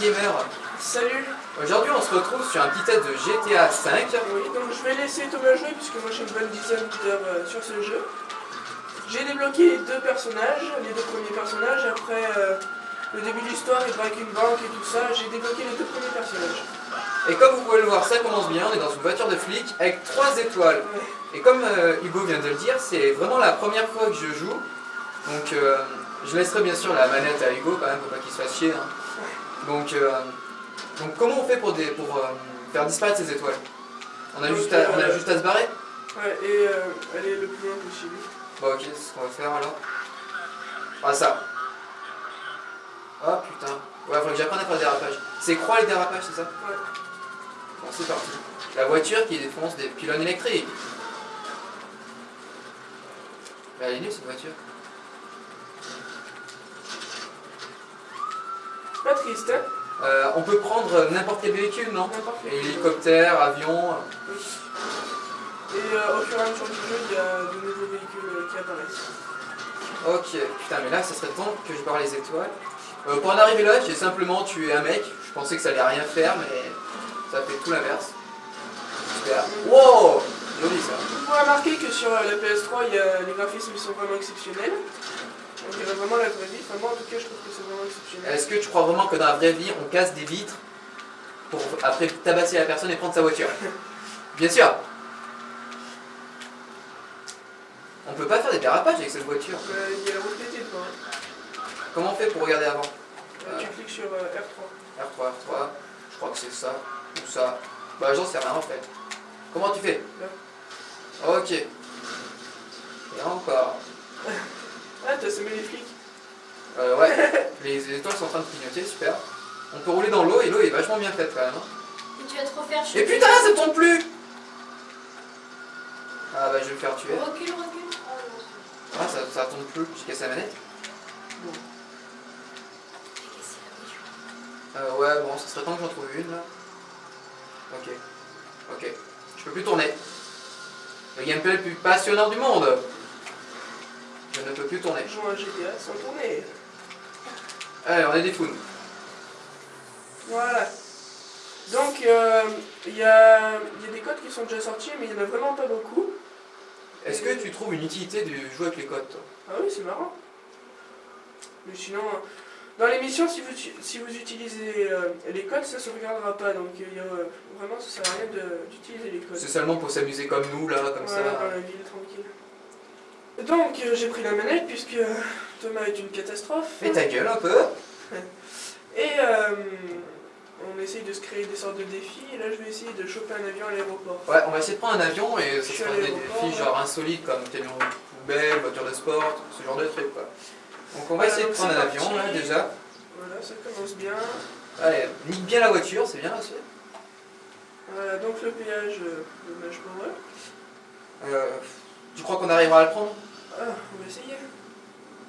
Gamer. Salut Aujourd'hui on se retrouve sur un petit test de GTA V. Oui, donc je vais laisser Thomas jouer puisque moi j'ai une bonne dizaine d'heures euh, sur ce jeu. J'ai débloqué les deux personnages, les deux premiers personnages, après euh, le début de l'histoire, il braque une banque et tout ça, j'ai débloqué les deux premiers personnages. Et comme vous pouvez le voir, ça commence bien, on est dans une voiture de flic avec 3 étoiles. Ouais. Et comme euh, Hugo vient de le dire, c'est vraiment la première fois que je joue. Donc je laisserai bien sûr la manette à Hugo quand même, pour pas qu'il se fasse chier. hein. Donc, euh, donc comment on fait pour, des, pour euh, faire disparaître ces étoiles? On a, Donc, juste à, on a juste à se barrer? Ouais, et euh, aller le plus loin possible. Bon ok, c'est ce qu'on va faire alors. Ah ça. Oh putain. Ouais, faut que j'apprenne à faire des dérapages. C'est croix les dérapages, c'est ça? Ouais. Bon, c'est parti. La voiture qui défonce des pylônes électriques. Mais elle est nulle cette voiture. Pas triste, hein Euh, on peut prendre n'importe quel véhicule, non quel. Hélicoptère, avion. Oui. Et euh, au fur et à mesure du jeu, il y a de nouveaux véhicules euh, qui apparaissent. Ok, putain, mais là, ça serait temps que je barre les étoiles. Euh, pour en arriver là, j'ai simplement tué un mec. Je pensais que ça allait rien faire, mais ça fait tout l'inverse. Super. Wow Joli ça. Vous pouvez remarquer que sur euh, la PS3, il y a, les graphismes sont vraiment exceptionnels. On dirait vraiment la vraie vie. Enfin, moi en tout cas, je trouve que c'est vraiment exceptionnel. Est-ce que tu crois vraiment que dans la vraie vie, on casse des vitres pour après tabasser la personne et prendre sa voiture? Bien sûr On peut pas faire des dérapages avec cette voiture. Euh, il y a la route hein. Comment on fait pour regarder avant? Euh, Tu cliques sur euh, R3. R3, R3, je crois que c'est ça, ou ça. Bah j'en sais rien en fait. Comment tu fais? Ok. Et encore. Ah, t'as semé les flics. Euh, ouais, les étoiles sont en train de clignoter, super. On peut rouler dans l'eau et l'eau est vachement bien faite quand même. hein. Et tu vas trop faire Et putain, ça tombe plus Ah bah je vais me faire tuer. Recule, recule. Oh non, Ah ça, ça tombe plus, j'ai cassé la manette. j'ai cassé la voiture. Euh, ouais, bon, ça serait temps que j'en trouve une là. Ok. Ok. Je peux plus tourner. Le gameplay le plus passionnant du monde. Je ne peux plus tourner. Joue un GTA sans tourner. Allez, on est des founes. Voilà. Donc, euh, il y, a, il y a des codes qui sont déjà sortis, mais il n'y en a vraiment pas beaucoup. Est-ce que tu trouves une utilité de jouer avec les codes toi Ah oui, c'est marrant. Mais sinon, dans l'émission, si vous, si vous utilisez euh, les codes, ça ne se regardera pas. Donc, euh, vraiment, ça sert à rien d'utiliser les codes. C'est seulement pour s'amuser comme nous là, comme Voilà, dans ça. la ville, tranquille. Donc, euh, j'ai pris la manette puisque Thomas est une catastrophe. Fais ta gueule un peu. Et euh, on essaye de se créer des sortes de défis. Et là, je vais essayer de choper un avion à l'aéroport. Ouais, on va essayer de prendre un avion et ça sera des défis genre insolites comme camion poubelle, voiture de sport, ce genre de trucs quoi. Donc on va Voilà, essayer de prendre un avion là déjà. Voilà, ça commence bien. Allez, nique bien la voiture, c'est bien aussi. Voilà, donc le péage euh, de Mage Power. Euh, tu crois qu'on arrivera à le prendre? Ah, on va essayer.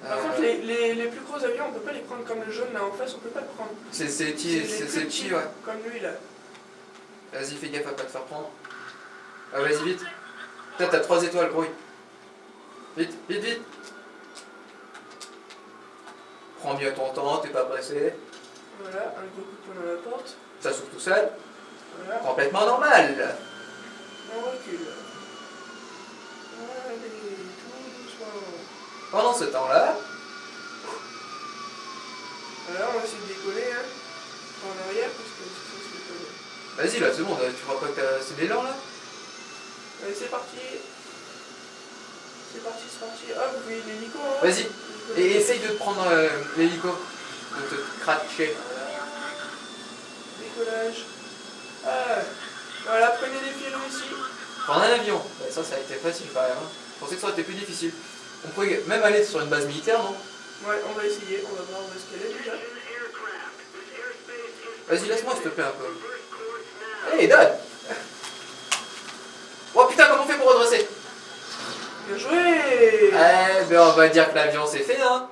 Par Euh, contre, les, les, les plus gros avions, on peut pas les prendre comme le jaune là en face, on peut pas le prendre. C'est petit, c'est petit, ouais. Comme lui là. Vas-y, fais gaffe à pas te faire prendre. Ah, vas-y, vite. Putain, t'as 3 étoiles, grouille. Vite, vite, vite. Prends bien ton temps, t'es pas pressé. Voilà, un gros coup de poing dans la porte. Ça s'ouvre tout seul. Voilà, Complètement normal. on recule. Allez, tout doucement. Pendant ce temps-là, Voilà, on va essayer de décoller, hein. En arrière, parce que c'est vas-y là, c'est bon, tu vois pas que c'est l'élan là? Allez, c'est parti. C'est parti, c'est parti. Ah, vous voyez l'hélico, hein Vas-y, et essaye de prendre euh, l'hélico, de te cratcher. Voilà. Décollage. Ah, voilà, prenez des fils ici. Prendre un avion, Bah, ça, ça a été facile quand même. hein. Je pensais que ça aurait été plus difficile. On pourrait même aller sur une base militaire, non? Ouais, on va essayer, on va voir où est-ce qu'elle est déjà. Vas-y, laisse-moi s'il te plaît un peu. Allez, donne Oh putain, comment on fait pour redresser? Bien joué Eh ben on va dire que l'avion c'est fait hein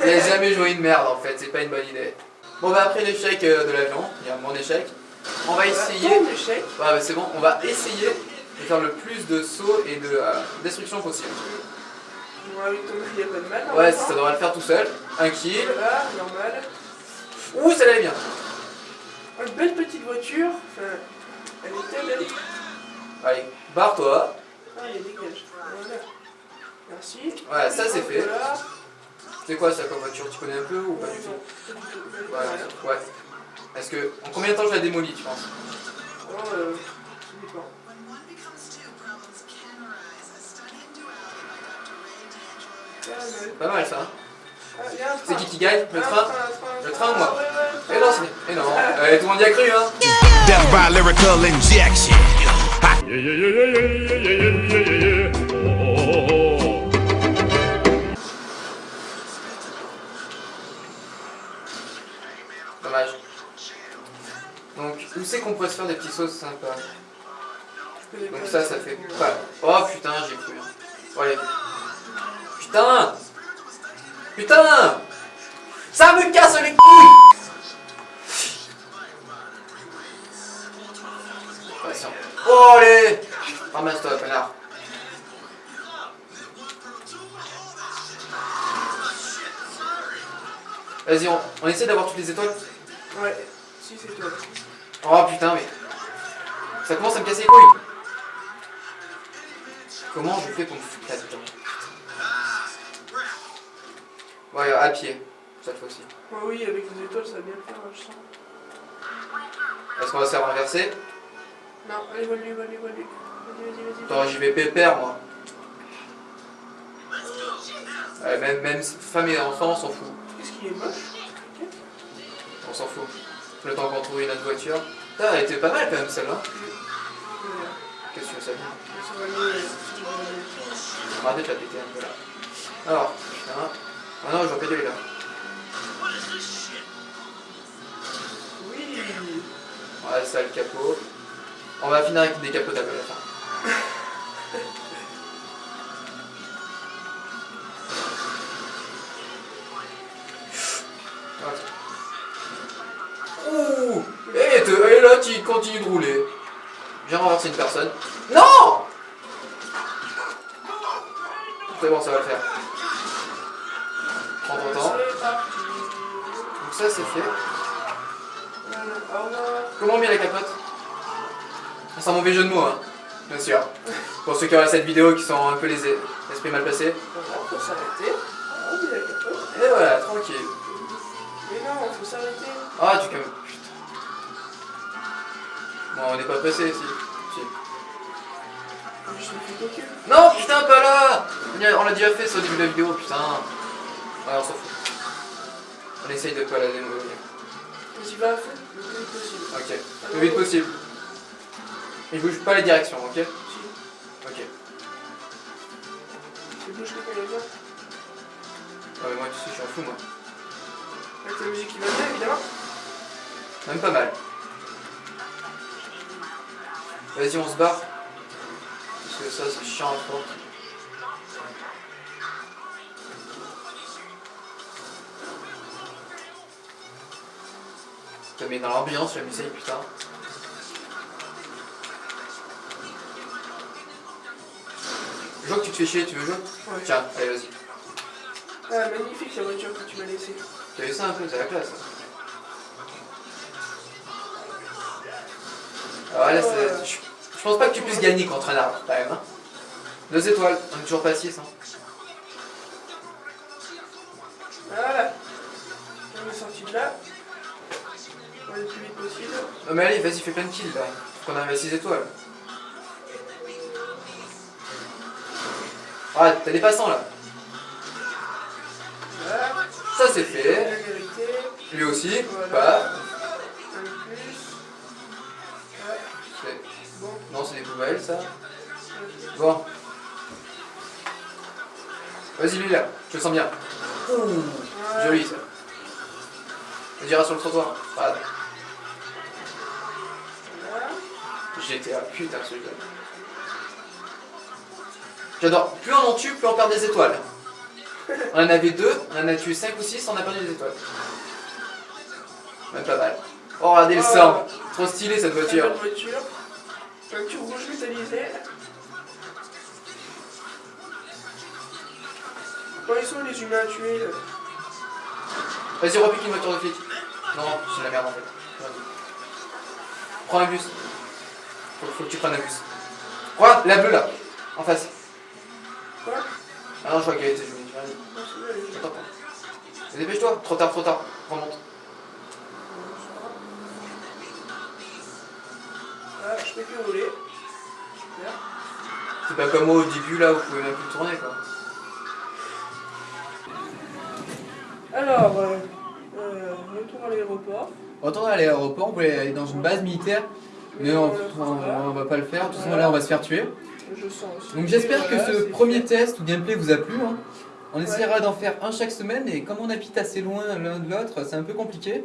Il a jamais joué une merde en fait, c'est pas une bonne idée. Bon bah après l'échec euh, de l'avion, il y a mon échec, on va essayer... Ton échec. Ouais bah, c'est bon, on va essayer de faire le plus de sauts et de euh, destruction possible. Il a pas de mal. Ouais, normalement. ça devrait le faire tout seul. Un kill. Voilà, normal. Ouh, ça allait bien. Une belle petite voiture. Enfin, elle était belle. Allez, barre-toi. Ah, elle dégage. Voilà. Merci. Voilà, ça c'est fait. Voilà. C'est quoi ça comme voiture? Tu connais un peu ou pas du tout? Ouais, ouais. Est-ce que. En combien de temps je la démolis, tu penses? Oh, euh, ça dépend. C'est pas mal ça. Hein. C'est qui qui gagne Le train Le train ou moi eh, eh non, euh, c'est... Eh non, tout le monde y a cru hein Death by lyrical Dommage. Donc, où c'est qu'on pourrait se faire des petites sauces sympas Donc ça, ça fait. Oh putain, j'ai cru. Hein. Bon, allez. Putain Putain Ça me casse les couilles Patient. Oh allez Ramasse-toi, connard. Vas-y, on, on essaie d'avoir toutes les étoiles Ouais, si c'est toi. Oh putain, mais. Ça commence à me casser les couilles. Comment je fais pour me foutre là-dedans Ouais, à pied, cette fois-ci. Ouais, oui, avec les étoiles, ça va bien le faire, je sens. Est-ce qu'on va se faire renverser? Non, allez, va lui, va lui, va lui. Vas-y, vas-y, vas-y. Attends, j'y vais pépère, moi. Ouais, même, même femme et enfant, on s'en fout. Qu'est-ce qu'il est moche On s'en fout. Le temps qu'on trouve une autre voiture. Putain, elle était pas mal quand même celle-là. Qu'est-ce que tu veux euh, Arrêtez de la péter un peu là. Alors, putain. Ah non, j'en péter là. Oui Ouais, ça le capot. On va finir avec des capotables à la fin. Ouh Et, te- et là, tu continues de rouler. Viens renverser une personne. Non C'est bon, ça va le faire? Ça, c'est fait. Comment on met la capote? C'est un mauvais jeu de mots, hein, bien sûr. Pour ceux qui auraient cette vidéo qui sont un peu les esprits mal placés. Voilà, faut s'arrêter. Ah, oui, la capote. Et voilà, tranquille. Mais non, faut s'arrêter. Ah, tu calmes. Putain. Bon, on n'est pas pressé ici. Si. Non, putain, pas là On l'a déjà fait ça au début de la vidéo, putain. Ouais, on s'en fout. On essaye de pas la démolir. Vas-y, va, fais le plus vite possible. Ok, le plus vite possible. Il bouge pas les directions, ok? Si. Ok. Tu bouges que quand il y a bien. Ouais, mais moi, tu sais, je suis un fou, moi. Avec la musique qui va bien, évidemment. Même pas mal. Vas-y, on se barre. Parce que ça, c'est chiant à. Ça met dans l'ambiance la musique, putain. Je vois que tu te fais chier, tu veux jouer Ouais. Tiens, allez, vas-y. Ah, magnifique la voiture que tu m'as laissée. T'as vu ça un peu, c'est la classe. Alors là, c'est- je, pense pas que tu puisses gagner contre un arbre, quand même. Hein. Deux étoiles, on est toujours pas à 6. Hein. Non mais allez, vas-y, fais plein de kills là. Qu'on arrive à 6 étoiles. Ah, t'as des passants là. Ça c'est fait. Lui aussi, pas. Non, c'est des poubelles ça. Bon. Vas-y, lui là, je le sens bien. Joli ça. On dira sur le trottoir. Voilà. GTA, putain ce jeu. J'adore. Plus on en tue, plus on perd des étoiles. On en avait deux, on en a tué 5 ou 6, on a perdu des étoiles. Même pas mal. Oh, regardez le Oh. sang. Trop stylé cette voiture. belle voiture. Voiture rouge métallisée. Bon, ils sont les humains à tuer là Vas-y, repique une voiture de flic. Non, c'est la merde en fait. Prends un bus. Faut, faut que tu prennes un bus. Regarde, la bleue là, en face. Quoi? Ah non, je crois qu'elle était jolie. Vas-y, attends. attends. Dépêche-toi, trop tard, trop tard. Remonte. Ah, je peux plus rouler. Super. C'est pas comme moi au début là où vous pouvez même plus tourner quoi. Alors, euh, euh, retour à l'aéroport. Retourne à l'aéroport, on voulait aller dans une base militaire, mais on, on- on va pas le faire, de toute façon là on va se faire tuer. Je sens aussi. Donc j'espère que ce premier test ou gameplay vous a plu. hein. On essaiera d'en faire un chaque semaine et comme on habite assez loin l'un de l'autre, c'est un peu compliqué.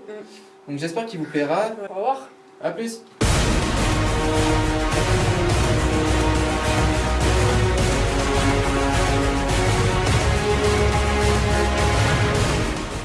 Donc j'espère qu'il vous plaira. Au revoir. A plus